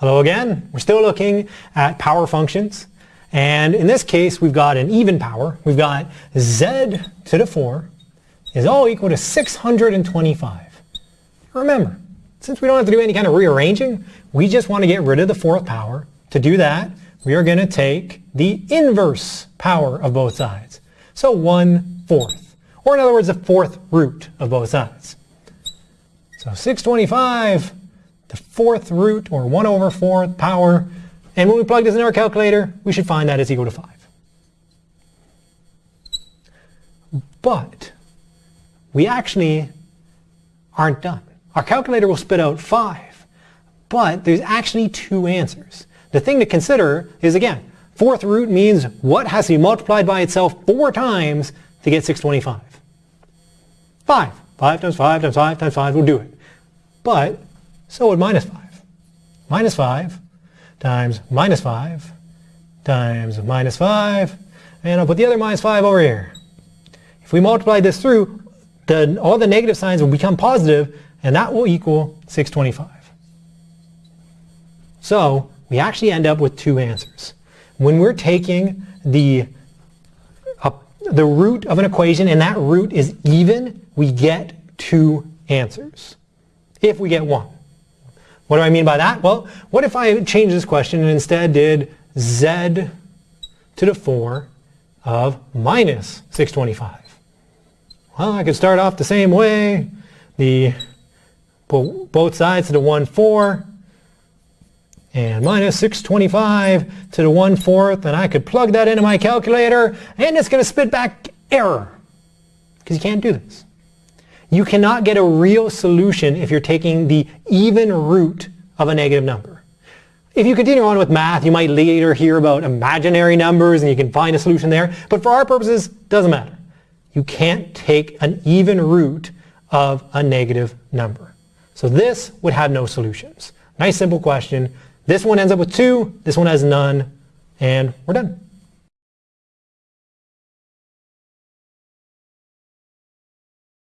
Hello again. We're still looking at power functions. And in this case, we've got an even power. We've got z to the 4 is all equal to 625. Remember, since we don't have to do any kind of rearranging, we just want to get rid of the fourth power. To do that, we are going to take the inverse power of both sides. So 1 fourth, or in other words, the fourth root of both sides. So 625, the fourth root, or 1 over fourth power, and when we plug this in our calculator, we should find that is equal to 5. But we actually aren't done. Our calculator will spit out 5, but there's actually two answers. The thing to consider is, again, fourth root means what has to be multiplied by itself four times to get 625? 5. 5 times 5 times 5 times 5 will do it. But so would minus 5. Minus 5 times minus 5 times minus 5, and I'll put the other minus 5 over here. If we multiply this through, the, all the negative signs will become positive, and that will equal 625. So we actually end up with two answers. When we're taking the, uh, the root of an equation and that root is even, we get two answers. If we get one. What do I mean by that? Well, what if I change this question and instead did z to the 4 of minus 625? Well, I could start off the same way. The both sides to the 1 4 and minus 625 to the 1 fourth and I could plug that into my calculator and it's going to spit back error because you can't do this. You cannot get a real solution if you're taking the even root of a negative number. If you continue on with math, you might later hear about imaginary numbers and you can find a solution there. But for our purposes, it doesn't matter. You can't take an even root of a negative number. So this would have no solutions. Nice simple question. This one ends up with 2, this one has none, and we're done.